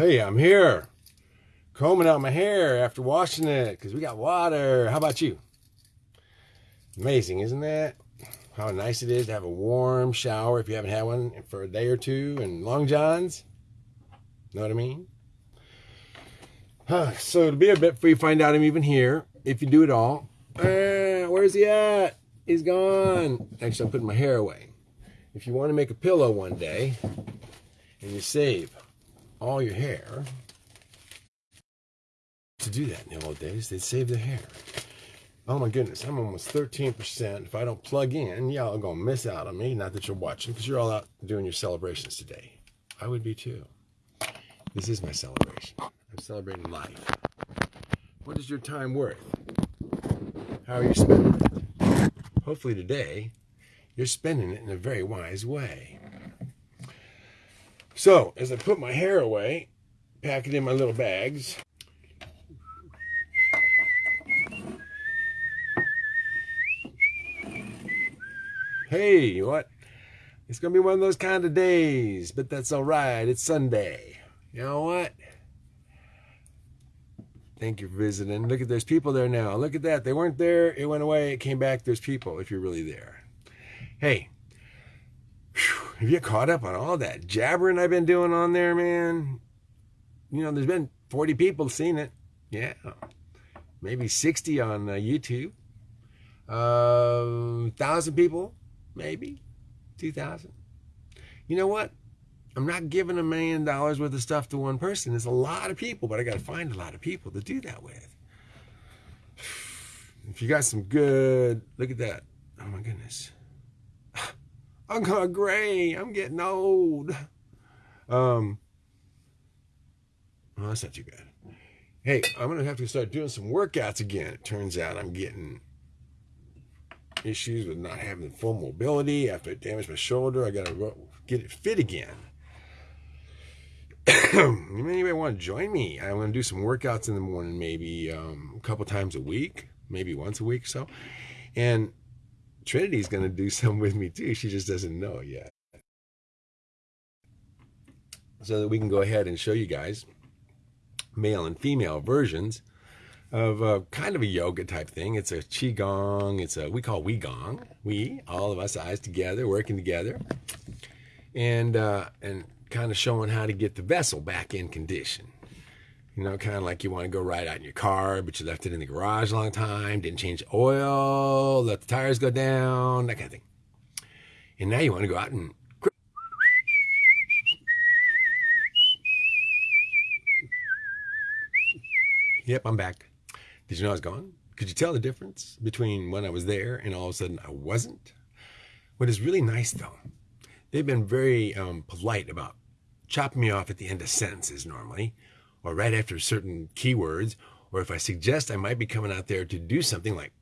Hey, I'm here. Combing out my hair after washing it because we got water. How about you? Amazing, isn't that? How nice it is to have a warm shower if you haven't had one for a day or two and long johns. Know what I mean? Huh, so to be a bit you find out I'm even here, if you do it all. Uh, where's he at? He's gone. Actually, I'm putting my hair away. If you want to make a pillow one day and you save all your hair, to do that in the old days, they'd save the hair. Oh my goodness, I'm almost 13%. If I don't plug in, y'all are going to miss out on me. Not that you're watching, because you're all out doing your celebrations today. I would be too. This is my celebration. I'm celebrating life. What is your time worth? How are you spending it? Hopefully today, you're spending it in a very wise way. So, as I put my hair away, pack it in my little bags, hey, what? It's going to be one of those kind of days, but that's all right. It's Sunday. You know what? Thank you for visiting. Look at there's people there now. Look at that. They weren't there. It went away. It came back. There's people if you're really there. Hey, have you caught up on all that jabbering I've been doing on there, man? You know, there's been 40 people seen it. Yeah. Maybe 60 on uh, YouTube. Uh, 1,000 people, maybe. 2,000. You know what? I'm not giving a million dollars worth of stuff to one person. There's a lot of people, but I got to find a lot of people to do that with. If you got some good, look at that. Oh my goodness. I'm going gray. I'm getting old. Um, well, that's not too bad. Hey, I'm going to have to start doing some workouts again. It turns out I'm getting issues with not having full mobility after I damaged my shoulder. I got to get it fit again. anybody want to join me? I'm going to do some workouts in the morning, maybe um, a couple times a week, maybe once a week or so. And Trinity's going to do some with me too. She just doesn't know yet. So that we can go ahead and show you guys male and female versions of a, kind of a yoga type thing. It's a qigong. It's a we call we gong. We all of us eyes together, working together, and uh, and kind of showing how to get the vessel back in condition. You know, kind of like you want to go ride out in your car, but you left it in the garage a long time, didn't change oil, let the tires go down, that kind of thing. And now you want to go out and Yep, I'm back. Did you know I was gone? Could you tell the difference between when I was there and all of a sudden I wasn't? What is really nice though, they've been very um, polite about chopping me off at the end of sentences normally, or right after certain keywords, or if I suggest I might be coming out there to do something like,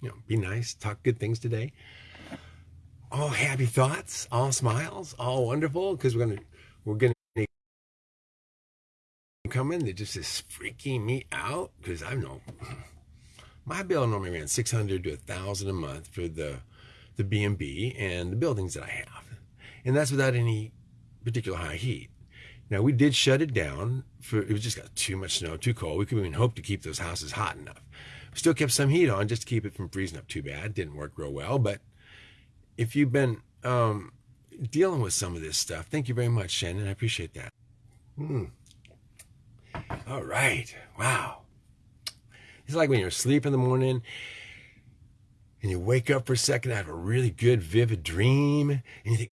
you know, be nice, talk good things today. All happy thoughts, all smiles, all wonderful, because we're gonna we're gonna come in that just is freaking me out because I know my bill normally ran six hundred to a thousand a month for the the B and B and the buildings that I have, and that's without any particular high heat. Now we did shut it down for it was just got too much snow, too cold. We couldn't even hope to keep those houses hot enough. We still kept some heat on just to keep it from freezing up too bad. Didn't work real well, but if you've been um, dealing with some of this stuff, thank you very much, Shannon. I appreciate that. Hmm. All right. Wow. It's like when you're asleep in the morning and you wake up for a second, I have a really good, vivid dream, and you think,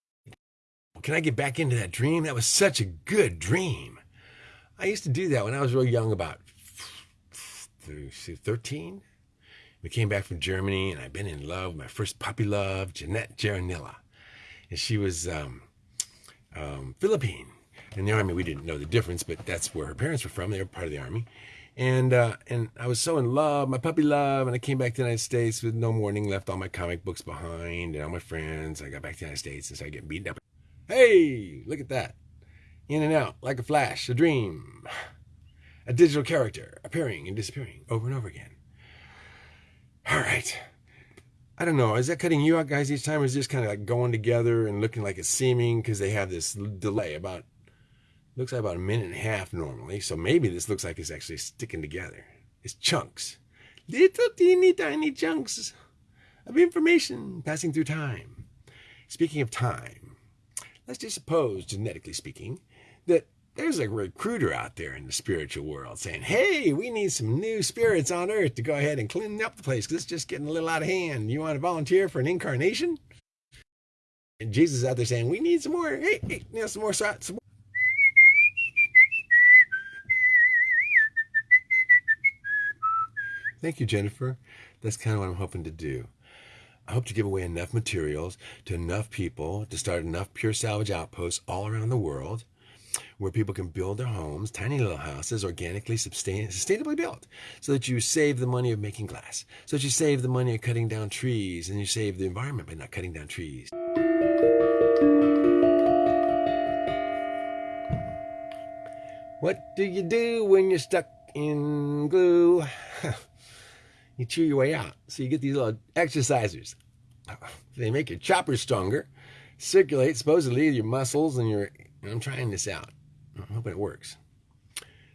can I get back into that dream? That was such a good dream. I used to do that when I was real young, about 13. We came back from Germany, and I've been in love. With my first puppy love, Jeanette Jaranilla. And she was um, um, Philippine. In the army, we didn't know the difference, but that's where her parents were from. They were part of the army. And uh, and I was so in love, my puppy love, and I came back to the United States with no warning, left all my comic books behind and all my friends. I got back to the United States and started getting beaten up. Hey, look at that. In and out, like a flash, a dream. A digital character appearing and disappearing over and over again. All right. I don't know. Is that cutting you out, guys, each time? Or is just kind of like going together and looking like it's seeming because they have this delay about Looks like about a minute and a half normally, so maybe this looks like it's actually sticking together. It's chunks. Little teeny tiny chunks of information passing through time. Speaking of time, let's just suppose, genetically speaking, that there's a recruiter out there in the spiritual world saying, hey, we need some new spirits on earth to go ahead and clean up the place because it's just getting a little out of hand. You want to volunteer for an incarnation? And Jesus is out there saying, we need some more, hey, hey, you know, some more, some more. Thank you, Jennifer. That's kind of what I'm hoping to do. I hope to give away enough materials to enough people to start enough pure salvage outposts all around the world where people can build their homes, tiny little houses, organically sustain, sustainably built, so that you save the money of making glass, so that you save the money of cutting down trees, and you save the environment by not cutting down trees. What do you do when you're stuck in glue? you chew your way out. So you get these little exercisers. They make your choppers stronger, circulate supposedly your muscles and your. And I'm trying this out. I'm hoping it works.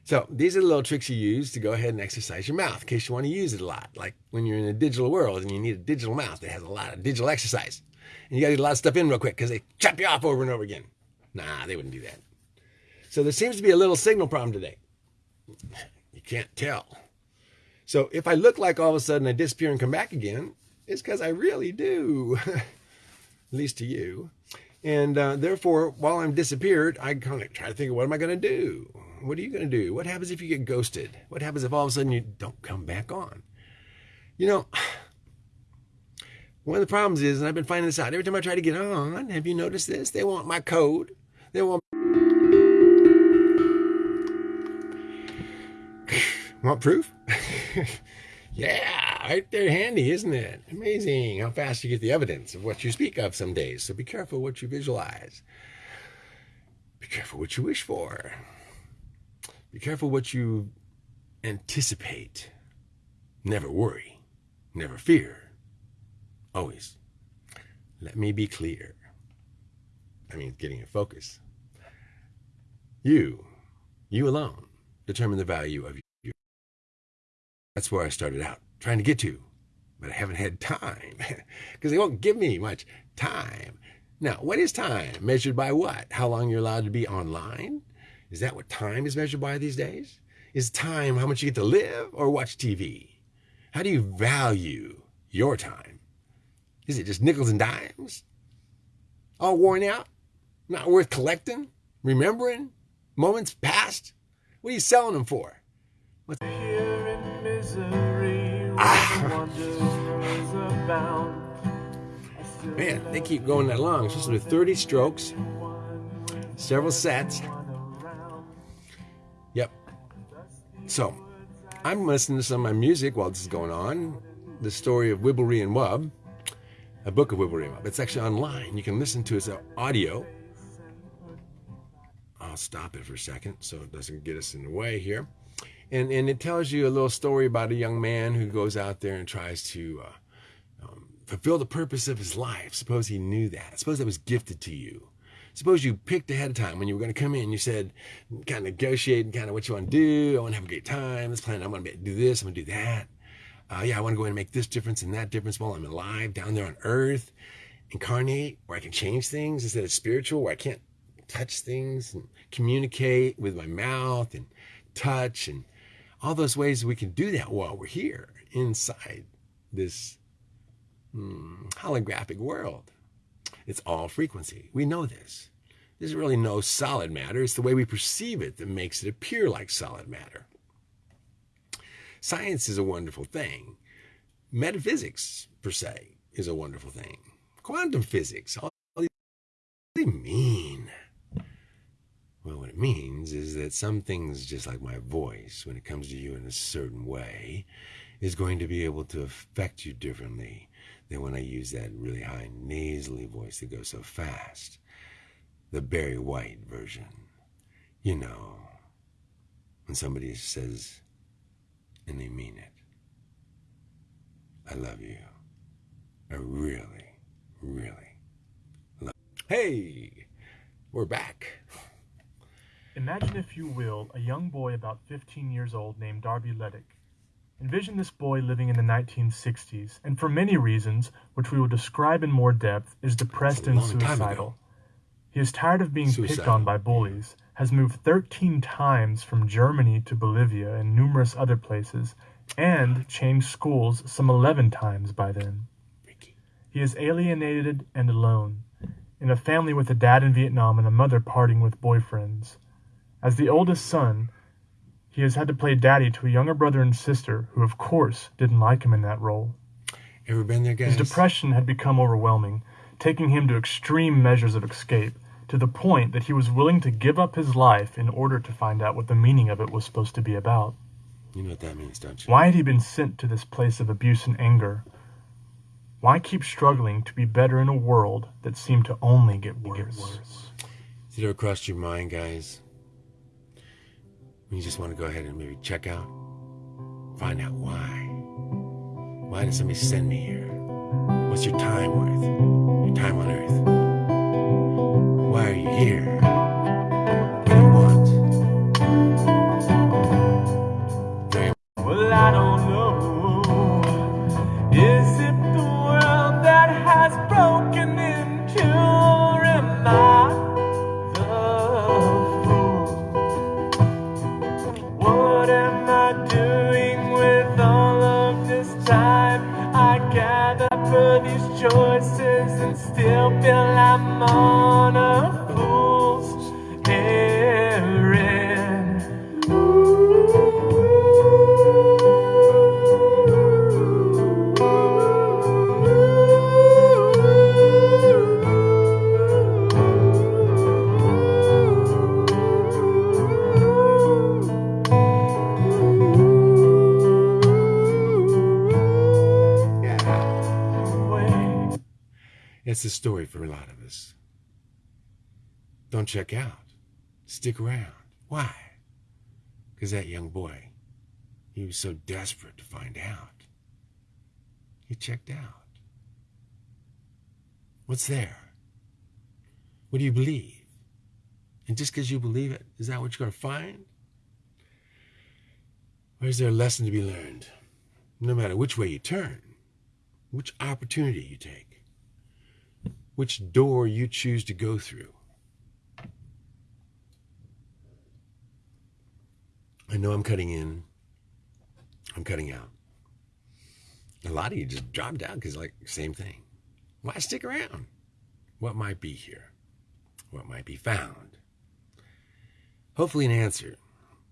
So these are the little tricks you use to go ahead and exercise your mouth in case you want to use it a lot. Like when you're in a digital world and you need a digital mouth that has a lot of digital exercise. And you got to get a lot of stuff in real quick because they chop you off over and over again. Nah, they wouldn't do that. So there seems to be a little signal problem today. You can't tell. So if I look like all of a sudden I disappear and come back again, it's because I really do, at least to you. And uh, therefore, while I'm disappeared, I kind of try to think of what am I going to do? What are you going to do? What happens if you get ghosted? What happens if all of a sudden you don't come back on? You know, one of the problems is, and I've been finding this out every time I try to get on, have you noticed this? They want my code. They want. Want proof? yeah, right there handy, isn't it? Amazing how fast you get the evidence of what you speak of some days. So be careful what you visualize. Be careful what you wish for. Be careful what you anticipate. Never worry. Never fear. Always. Let me be clear. I mean, getting in focus. You, you alone, determine the value of that's where I started out, trying to get to. But I haven't had time because they won't give me much time. Now, what is time? Measured by what? How long you're allowed to be online? Is that what time is measured by these days? Is time how much you get to live or watch TV? How do you value your time? Is it just nickels and dimes? All worn out? Not worth collecting? Remembering? Moments past? What are you selling them for? What's. Ah. Man, they keep going that long. It's supposed to be 30 strokes, several sets. Yep. So, I'm listening to some of my music while this is going on. The story of Wibblery and Wub, a book of Wibblery and Wub. It's actually online. You can listen to it as audio. I'll stop it for a second so it doesn't get us in the way here and and it tells you a little story about a young man who goes out there and tries to uh, um, fulfill the purpose of his life. Suppose he knew that. Suppose that was gifted to you. Suppose you picked ahead of time when you were going to come in. You said, kind of negotiating, kind of what you want to do. I want to have a great time. Let's plan. I'm going to do this. I'm going to do that. Uh, yeah, I want to go in and make this difference and that difference while I'm alive down there on earth. Incarnate, where I can change things instead of spiritual, where I can't touch things and communicate with my mouth and touch and all those ways we can do that while we're here inside this hmm, holographic world. It's all frequency. We know this. There's really no solid matter. It's the way we perceive it that makes it appear like solid matter. Science is a wonderful thing. Metaphysics, per se, is a wonderful thing. Quantum physics, all these, mean? Well, what it means is that some things, just like my voice, when it comes to you in a certain way, is going to be able to affect you differently than when I use that really high nasally voice that goes so fast. The Barry White version. You know, when somebody says, and they mean it, I love you. I really, really love you. Hey, we're back. Imagine, if you will, a young boy about 15 years old named Darby Ledick. Envision this boy living in the 1960s, and for many reasons, which we will describe in more depth, is depressed and suicidal. He is tired of being picked on by bullies, has moved 13 times from Germany to Bolivia and numerous other places, and changed schools some 11 times by then. He is alienated and alone, in a family with a dad in Vietnam and a mother parting with boyfriends. As the oldest son, he has had to play daddy to a younger brother and sister who, of course, didn't like him in that role. Ever been there, guys? His depression had become overwhelming, taking him to extreme measures of escape, to the point that he was willing to give up his life in order to find out what the meaning of it was supposed to be about. You know what that means, don't you? Why had he been sent to this place of abuse and anger? Why keep struggling to be better in a world that seemed to only get worse? Get worse? Has it ever crossed your mind, guys, you just want to go ahead and maybe check out, find out why. Why did somebody send me here? What's your time worth? Your time on earth? Why are you here? It's a story for a lot of us. Don't check out. Stick around. Why? Because that young boy, he was so desperate to find out. He checked out. What's there? What do you believe? And just because you believe it, is that what you're going to find? Or is there a lesson to be learned? No matter which way you turn, which opportunity you take which door you choose to go through. I know I'm cutting in, I'm cutting out. A lot of you just dropped out because, like, same thing. Why stick around? What might be here? What might be found? Hopefully, an answer,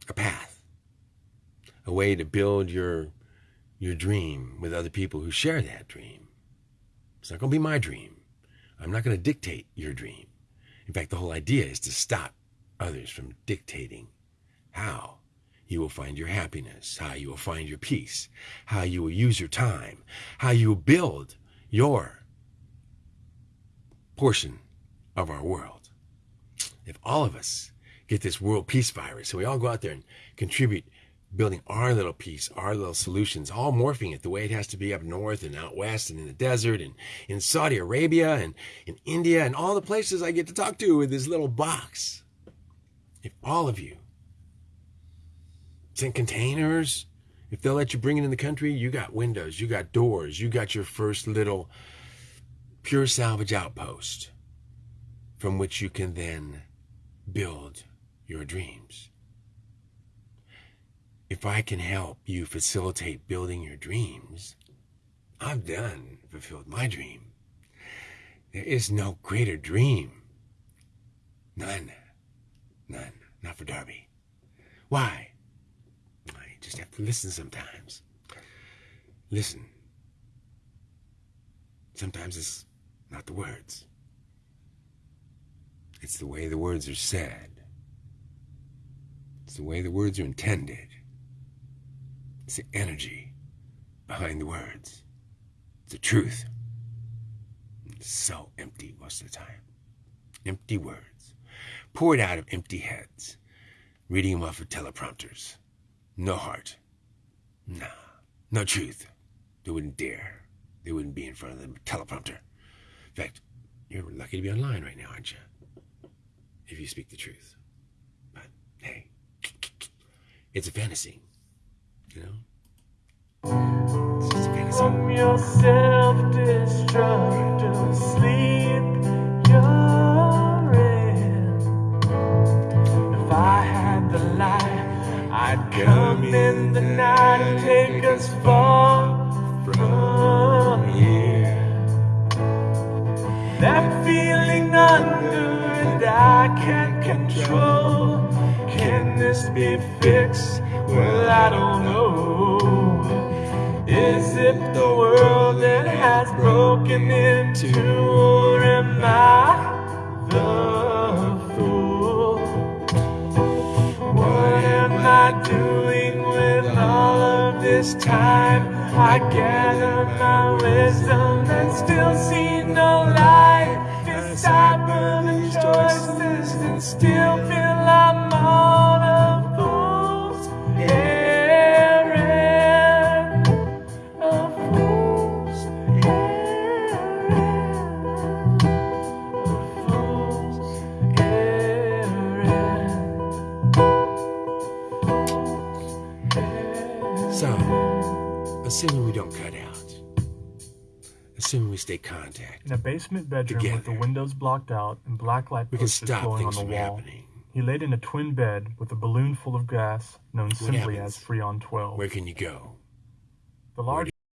a path, a way to build your your dream with other people who share that dream. It's not going to be my dream. I'm not going to dictate your dream. In fact, the whole idea is to stop others from dictating how you will find your happiness, how you will find your peace, how you will use your time, how you will build your portion of our world. If all of us get this world peace virus, so we all go out there and contribute building our little piece, our little solutions, all morphing it the way it has to be up north and out west and in the desert and in Saudi Arabia and in India and all the places I get to talk to with this little box. If all of you send containers, if they'll let you bring it in the country, you got windows, you got doors, you got your first little pure salvage outpost from which you can then build your dreams if I can help you facilitate building your dreams, I've done fulfilled my dream. There is no greater dream. None. None. Not for Darby. Why? I just have to listen sometimes. Listen. Sometimes it's not the words. It's the way the words are said. It's the way the words are intended. It's the energy behind the words. It's the truth. It's so empty most of the time. Empty words. Poured out of empty heads. Reading them off of teleprompters. No heart. Nah. No truth. They wouldn't dare. They wouldn't be in front of the teleprompter. In fact, you're lucky to be online right now, aren't you? If you speak the truth. But hey, It's a fantasy. You know? It's just a fantasy. From your self-destructive sleep you're in. If I had the light, I'd come in the night and take us far from here. That feeling under and I can't control. Can this be fixed? Well, I don't know. It the world that has broken into, or am I the fool? What am I doing with all of this time? I gather my wisdom and still see no light. Decipher the choices and still feel In a basement bedroom with the windows blocked out and blacklight we can posters stop glowing on the wall, happening. he laid in a twin bed with a balloon full of gas known simply happens? as Freon 12. Where can you go? The large